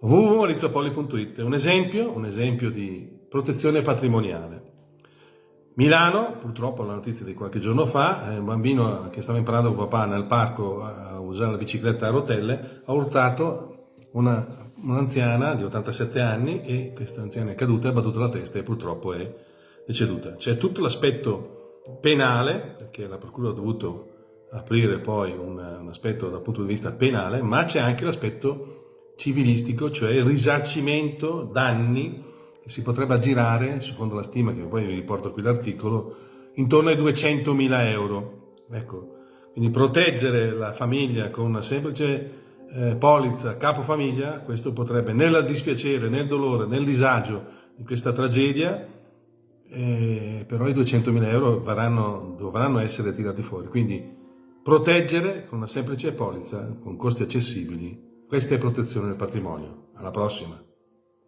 www.maurizopoli.it un esempio, un esempio di protezione patrimoniale. Milano, purtroppo la notizia di qualche giorno fa, un bambino che stava imparando con papà nel parco a usare la bicicletta a rotelle ha urtato un'anziana un di 87 anni e questa anziana è caduta, ha battuto la testa e purtroppo è deceduta. C'è tutto l'aspetto penale, perché la procura ha dovuto aprire poi un, un aspetto dal punto di vista penale, ma c'è anche l'aspetto civilistico, cioè il risarcimento danni che si potrebbe aggirare, secondo la stima che poi vi riporto qui l'articolo, intorno ai 200.000 euro. Ecco, quindi proteggere la famiglia con una semplice eh, polizza capofamiglia, questo potrebbe nel dispiacere, nel dolore, nel disagio di questa tragedia, eh, però i 200.000 euro varranno, dovranno essere tirati fuori. Quindi Proteggere con una semplice polizza, con costi accessibili, questa è protezione del patrimonio. Alla prossima!